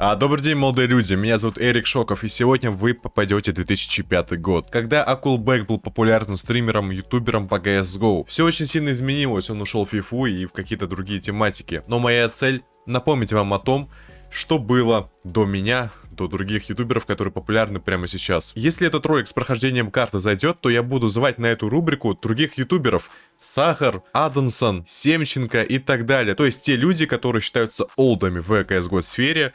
А, добрый день, молодые люди, меня зовут Эрик Шоков, и сегодня вы попадете в 2005 год, когда Акулбэк был популярным стримером, ютубером по CSGO. Все очень сильно изменилось, он ушел в FIFA и в какие-то другие тематики. Но моя цель напомнить вам о том, что было до меня, до других ютуберов, которые популярны прямо сейчас. Если этот ролик с прохождением карты зайдет, то я буду звать на эту рубрику других ютуберов. Сахар, Адамсон, Семченко и так далее. То есть те люди, которые считаются олдами в CSGO сфере,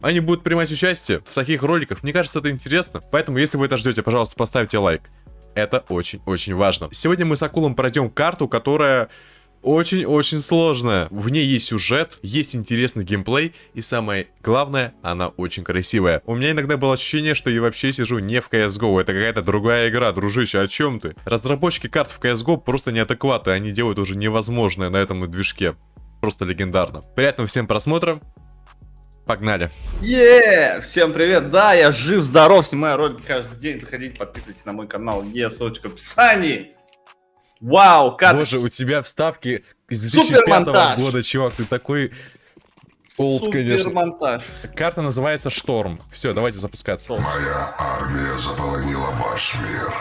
они будут принимать участие в таких роликах. Мне кажется, это интересно. Поэтому, если вы это ждете, пожалуйста, поставьте лайк. Это очень-очень важно. Сегодня мы с Акулом пройдем карту, которая очень-очень сложная. В ней есть сюжет, есть интересный геймплей, и самое главное, она очень красивая. У меня иногда было ощущение, что я вообще сижу не в CSGO, это какая-то другая игра, дружище, о чем ты? Разработчики карт в CSGO просто неадекваты, они делают уже невозможное на этом движке. Просто легендарно. Приятного всем просмотра, Погнали. Е, всем привет. Да, я жив, здоров, снимаю ролики каждый день. Заходите, подписывайтесь на мой канал. Е, ссылочка в описании. Вау, как... Боже, у тебя вставки с 2005 года, чувак, ты такой... Олд, конечно. монтаж. Карта называется Шторм. Все, давайте запускаться. Моя армия заполонила ваш мир.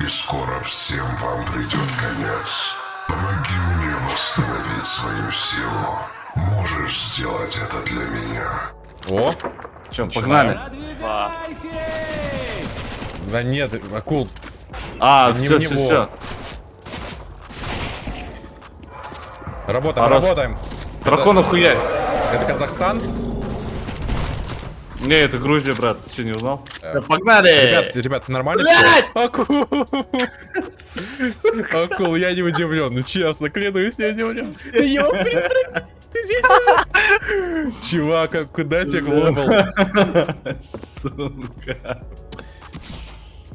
И скоро всем вам придет конец. Помоги мне восстановить свою силу. Можешь сделать это для меня. О! Че, погнали. Да нет, акул. А, все, все, все. Работаем, Хорош. работаем. Дракона это... Это Казахстан? Не, это Грузия, брат. Ты что, не узнал? Да, погнали! Ребят, ребят, нормально все? Акул! Я не удивлен. Ну честно, клянусь, не удивлен. Ёприк, ты здесь Чувак, а куда тебе глобал? Сука.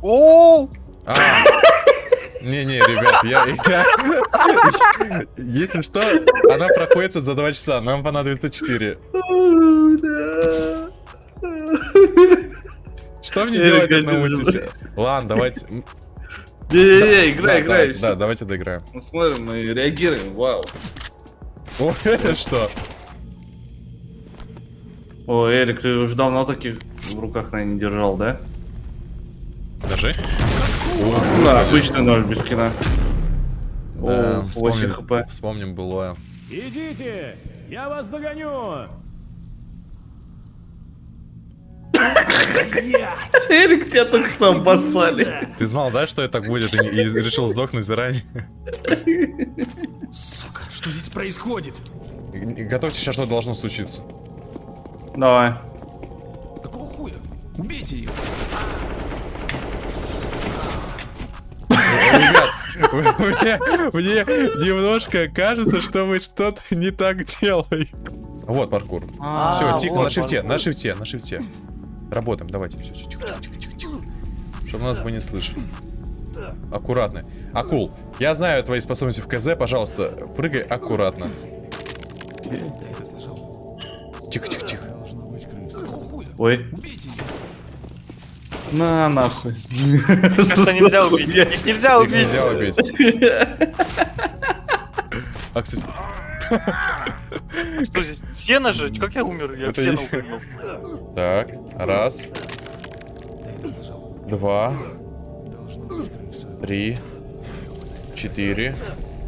О! А. Не-не, ребят, я, я... Если что, она проходится за 2 часа, нам понадобится 4. Что мне делать одному сейчас? Ладно, давайте... Не-не-не, играй, играй. Да, давайте доиграем. Мы смотрим, мы реагируем, вау. О, это что? О, Эрик, ты уже давно таких в руках, наверное, не держал, да? Даже? Да, обычный нож без скина. Да, О, вспомним, хп. Вспомним былое. Идите, я вас догоню. Эрик, тебя только что обоссали. Ты знал, да, что это так будет, и, и решил сдохнуть заранее? Сука, что здесь происходит? Готовьте, сейчас что должно случиться. Давай. Какого хуя? Убейте ее. Ребят, мне, немножко кажется, что мы что-то не так делаем. Вот паркур. А, Все, тихо, на шифте, на шифте, на шифте. Работаем, давайте. Все, тихо, тихо, тихо, тихо. Чтобы нас бы не слышали. Аккуратно. Акул, я знаю твои способности в КЗ, пожалуйста, прыгай аккуратно. Тихо, тихо, тихо. Ой. На, нахуй. Что нельзя убить. Их нельзя убить. Нельзя убить. А, кстати... Что здесь? Сено же? Как я умер? Я в сено упрыгнул. Так, раз. Два. Три. Четыре.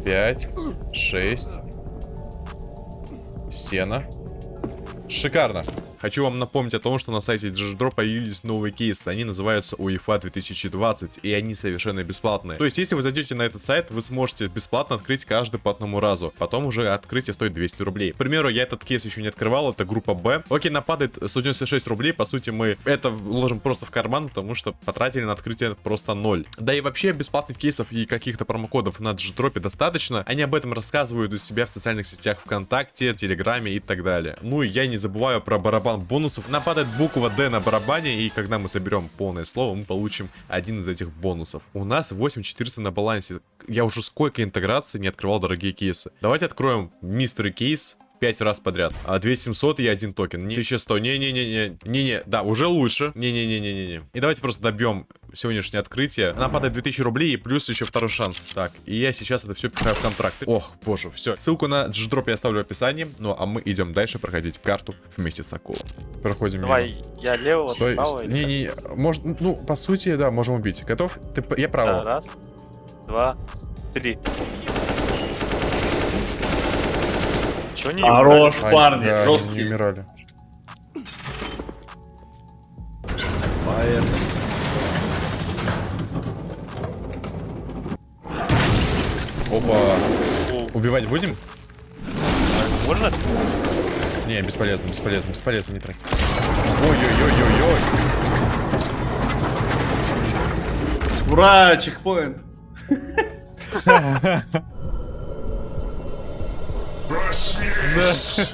Пять. Шесть. Сено. Шикарно. Хочу вам напомнить о том, что на сайте GGDrop появились новые кейсы. Они называются UEFA 2020, и они совершенно бесплатные. То есть, если вы зайдете на этот сайт, вы сможете бесплатно открыть каждый по одному разу. Потом уже открытие стоит 200 рублей. К примеру, я этот кейс еще не открывал, это группа Б. Окей, нападает 196 рублей, по сути, мы это вложим просто в карман, потому что потратили на открытие просто ноль. Да и вообще, бесплатных кейсов и каких-то промокодов на GGDrop достаточно. Они об этом рассказывают у себя в социальных сетях ВКонтакте, Телеграме и так далее. Ну и я не забываю про барабан барабан бонусов. Нападает буква D на барабане, и когда мы соберем полное слово, мы получим один из этих бонусов. У нас 8400 на балансе. Я уже сколько интеграций не открывал дорогие кейсы. Давайте откроем мистер кейс. 5 раз подряд. А 2700 и один токен. Не, 1100. Не-не-не-не. Не-не. Да, уже лучше. Не-не-не-не-не. И давайте просто добьем сегодняшнее открытие. Нам падает 2000 рублей и плюс еще второй шанс. Так, и я сейчас это все пихаю в контракты. Ох, боже, все. Ссылку на G-Drop я оставлю в описании. Ну, а мы идем дальше проходить карту вместе с акулом. Проходим мимо. Давай, я левого, Стой. как? Не-не, может, ну, по сути, да, можем убить. Готов? Ты, я Да, право. раз, два, три. Чё не Хорош, Ай, парни, да, они не жесткие. умирали. Опа. О, Убивать будем? Можно? Не, бесполезно, бесполезно, бесполезно, не трать. Ой-ой-ой-ой-ой. Ура, чекпоинт. Проснись!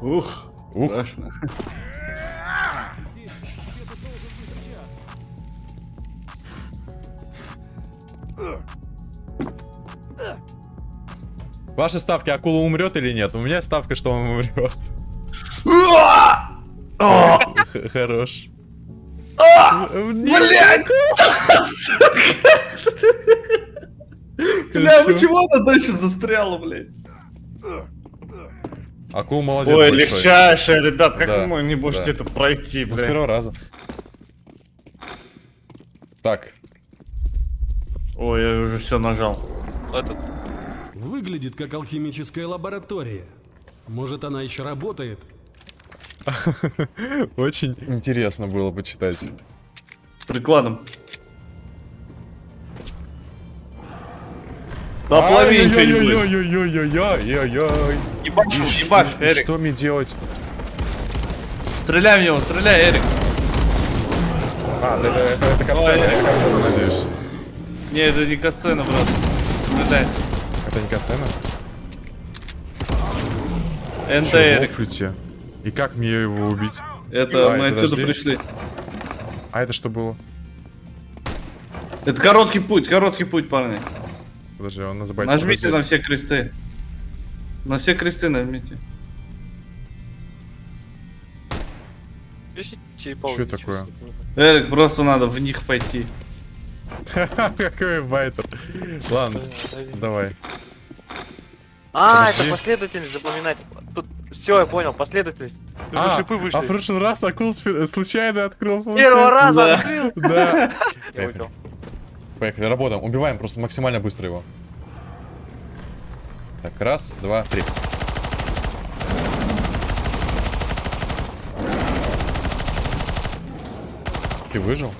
Ух, Ух. страшно. Ваши ставки, акула умрет или нет? У меня ставка, что он умрет. Х- Хорош. Блять! Бля, почему она дальше застряла, блядь? Акул молодец Ой, большой. легчайшая, ребят, как Да, вы не можете да. это пройти, Ну, с блядь? первого раза. Так, Ой, я уже все нажал. Этот, Выглядит как алхимическая лаборатория. Может, она еще работает? очень интересно было почитать. Прикладом. Да плави что-нибудь. Ой-ой-ой-ой-ой-ой-ой. Ебашь, ебашь, И Эрик. Что мне делать? Стреляй в него, стреляй, Эрик. А, да, это, это, это катсцена, это катсцена, надеюсь. Не, это не катсцена, брат. Стреляй. Это не катсцена? НТ, Эрик. И как мне его убить? Это Ай, мы отсюда подожди. пришли. А это что было? Это короткий путь, короткий путь, парни. Подожди, он называется... Нажмите на подожди. все кресты. На все кресты нажмите. убить, такое? Эрик, просто надо в них пойти. Какой байтер. Ладно, давай. А, это последовательность запоминать. Тут все, я понял, последовательность. А, шипы вышли. а в прошлый раз акул сфер- случайно открыл. Первого раза открыл. Да. Поехали, работаем. Убиваем просто максимально быстро его. Так, раз, два, три. Ты выжил?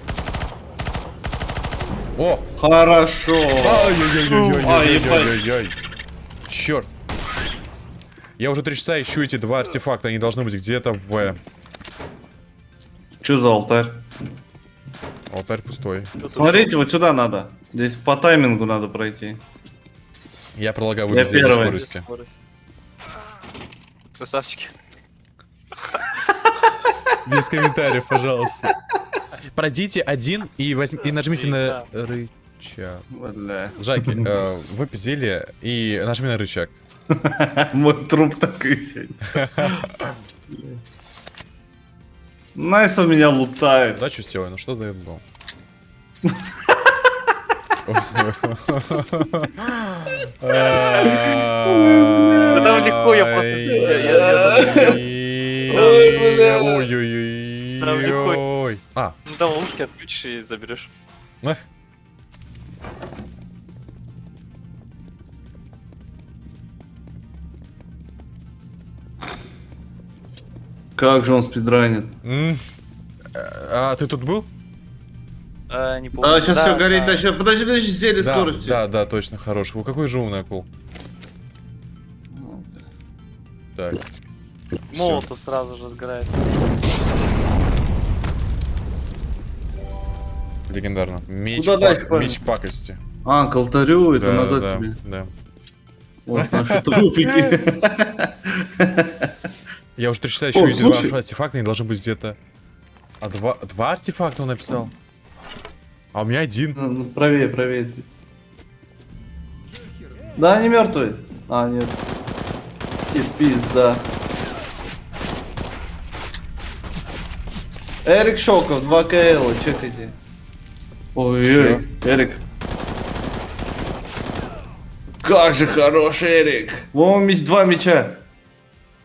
О! Хорошо. Ай-яй-яй-яй-яй-яй-яй. Черт. Я уже три часа ищу эти два артефакта. Они должны быть где-то в... э, Что за алтарь? Алтарь пустой. Смотрите, вот сюда надо. Здесь по таймингу надо пройти. Я пролагаю до первый. скорости. Красавчики. Без комментариев, пожалуйста. Пройдите один и, возьм- и нажмите на рычаг. Жаки, э, выпей зелье и нажми на рычаг. Мой труп такой сидит. Найсов меня лутает. Удачу сделай, ну что дает зал? Да там легко, я просто- я- Ой, бля. Там легко. Ой-ой-ой. А, Ну там ловушки отключишь и заберешь. Как же он спидранит. А ты тут был? А, не помню. А, сейчас все горит, да. а сейчас... Подожди, подожди, зелье Да, скорости. да, да, точно, хорош. Вы какой же умный акул. Так. Молотов сразу же сгорает. Легендарно. Меч, Куда пак- дальше, меч пакости. А, к алтарю, это Да, назад да, тебе. Да. Вот наши трупики. Я уже три часа слушай. два артефакта, они должны быть где-то. А два, два артефакта он написал? А у меня один. Ну, ну, Правее, правее. Да, они мертвые. А, нет. И пизда. Эрик Шоков, 2 КЛ, чекайте. Ой, Эрик. Как же хорош Эрик. Вова, меч, два мяча.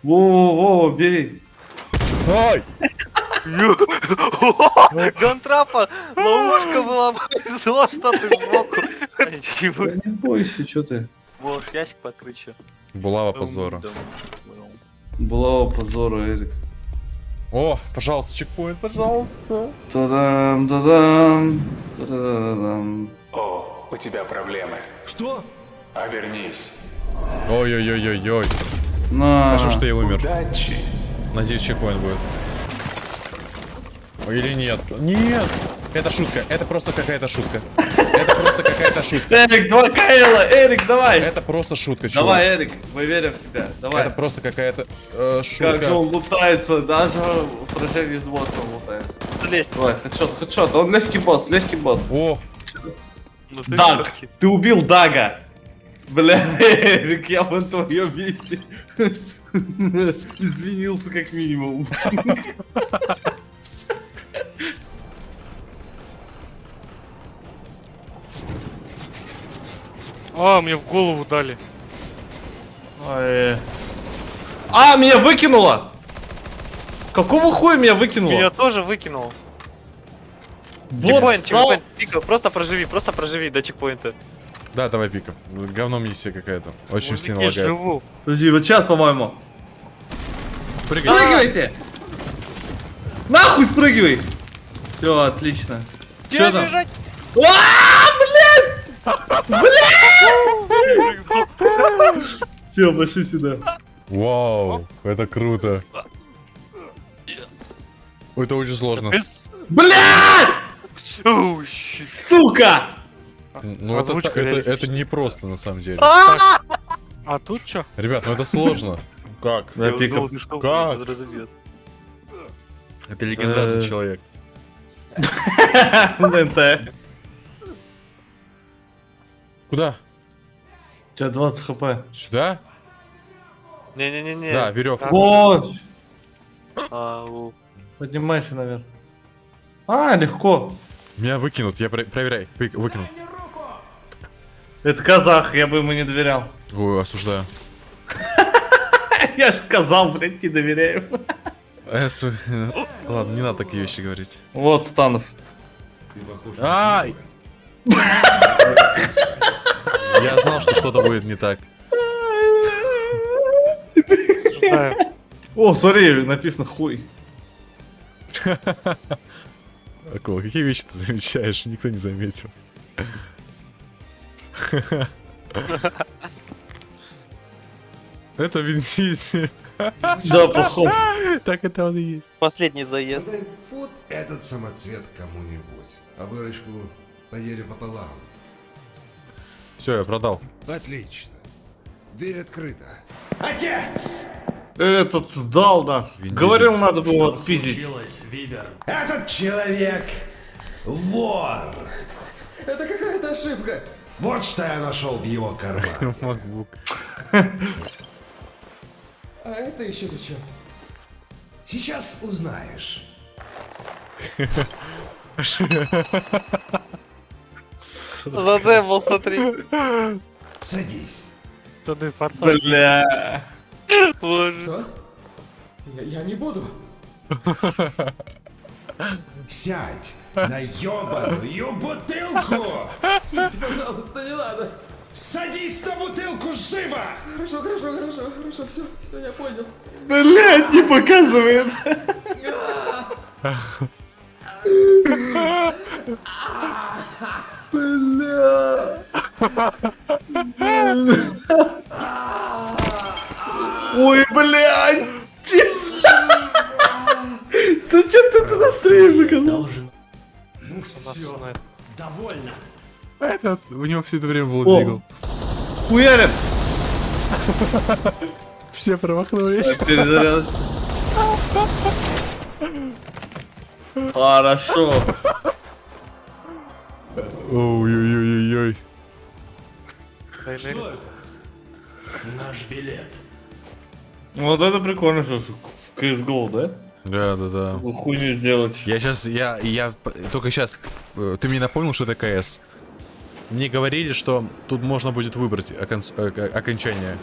Вова, Вова, бери. Ой! Гантрапа, ловушка была, повезло, что ты сбоку. Не бойся, что ты. Можешь ящик подкрыть еще. Булава позора. Булава позора, Эрик. О, пожалуйста, чекпоинт, пожалуйста. Та-дам, та-дам, та-да-да-дам. О, у тебя проблемы. Что? Обернись. Ой-ой-ой-ой-ой. На. Хорошо, что я умер. Удачи. Надеюсь, чекпоинт будет. Или нет? Нет! Это шутка, это просто какая-то шутка. Это просто какая-то шутка. Эрик, 2 КЛ, Эрик, давай. Это просто шутка, чувак. Давай, Эрик, мы верим в тебя. Давай. Это просто какая-то э, Как шутка. же он лутается, даже в сражении с боссом лутается. Залезь. Давай, хедшот, хедшот, он легкий босс, легкий босс. О, Ну ты Даг, легкий. ты убил Дага. Бля, Эрик, я бы на твоем месте извинился как минимум. А, мне в голову дали. Ой. А, меня выкинуло! Какого хуя меня выкинуло? Меня тоже выкинул. Бот Чекпоинт, чекпоинт, пика, просто проживи, просто проживи до чекпоинта. да, давай пиком. Говно миссия какая-то. Очень Мужики, сильно лагает. живу. Подожди, вот сейчас, по-моему. Прыгай. Спрыгивайте! Нахуй спрыгивай! Все, отлично. Чё там? бежать? Все, пошли сюда. Вау, это круто. Это очень сложно. Щит. Сука! Ну это, это, не просто на самом деле. А тут что? Ребят, ну это сложно. Как? Я думал, ты что, Как? Это легендарный Э. человек. НТ. Куда? У тебя 20 хп. Сюда? Не-не-не-не. Да, веревка. Вот! Ау. Поднимайся наверх. А, легко. Меня выкинут, я про- проверяй. Вы- Выкинул. Это казах, я бы ему не доверял. Ой, осуждаю. Я же сказал, блядь, не доверяю. Э, су- Ладно, не надо такие вещи говорить. Вот Станов. Ай! Что-то будет не так. О, смотри, написано хуй. Акула, какие вещи ты замечаешь? Никто не заметил. Это Винсиси. Да, походу. Так это он и есть. Последний заезд. Вот этот самоцвет кому-нибудь, а выручку поделю пополам. Все, я продал. Отлично. Дверь открыта. Этот сдал нас. Вин Говорил, надо было отпиздить. Этот человек вор. Это какая-то ошибка. Вот что я нашел в его кармане. MacBook. А это еще зачем? Сейчас узнаешь. Задемал, смотри. Садись. Тады форсаж. Бля. Боже. Я, я не буду. Сядь на ебаную бутылку! Пожалуйста, не надо. Садись на бутылку живо! Хорошо, хорошо, хорошо, хорошо, все, все, я понял. Блядь, не показывает. Ой, блядь! Зачем ты это на стриме показал? Ну все, довольно. Этот, у него все это время был зигл. Хуярим! Все промахнулись. Перезаряд. Хорошо. Ой-ой-ой-ой. Дайнерис. Наш билет. Вот это прикольно, что в CSGO, да? Да, да, да. Такую хуйню сделать. Я сейчас, я, я только сейчас, ты мне напомнил, что это КС. Мне говорили, что тут можно будет выбрать окон- э, окончание.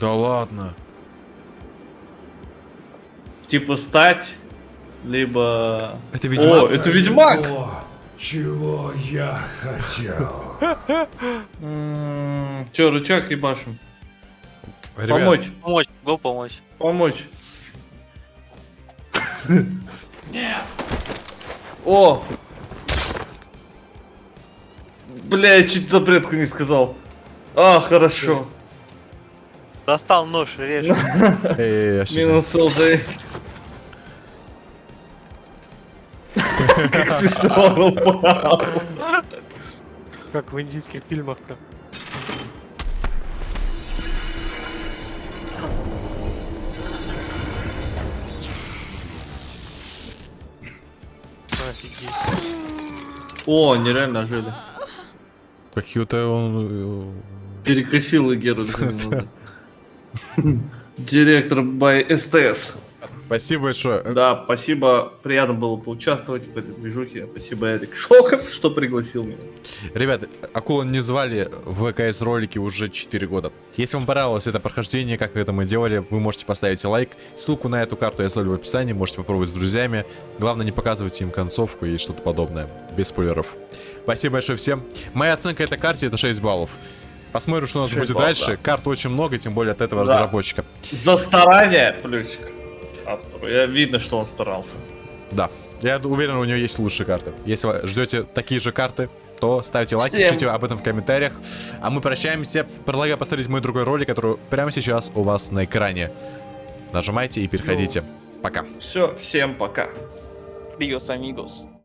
Да ладно. Типа стать, либо... Это О, Ведьмак? это Ведьмак! О, чего я хотел. М, Чё, рычаг ебашим? Помочь, Помочь, го помочь. помочь. О! Бля, я чуть запретку не сказал. А, хорошо. Достал нож, режь. Минус ЛД. Как смешно он упал. Как в индийских фильмах-то. Офигеть. О, нереально ожили. Какие-то он... Перекосил Геру. Директор by СТС. Спасибо большое. Да, спасибо. Приятно было поучаствовать в этой движухе. Спасибо, Эрик Шоков, что пригласил меня. Ребята, акулу не звали в КС ролики уже 4 года. Если вам понравилось это прохождение, как это мы делали, вы можете поставить лайк. Ссылку на эту карту я оставлю в описании, можете попробовать с друзьями. Главное, не показывайте им концовку и что-то подобное, без спойлеров. Спасибо большое всем. Моя оценка этой карте это 6 баллов. Посмотрим, что у нас 6 будет баллов, дальше. Карт очень много, тем более от этого Да. разработчика. За старание плюсик автору. Я видно, что он старался. Да. Я уверен, у него есть лучшие карты. Если вы ждете такие же карты, то ставьте лайк, Всем. пишите об этом в комментариях. А мы прощаемся. Предлагаю посмотреть мой другой ролик, который прямо сейчас у вас на экране. Нажимайте и переходите. Пока. Все, всем пока. Диос, амигос.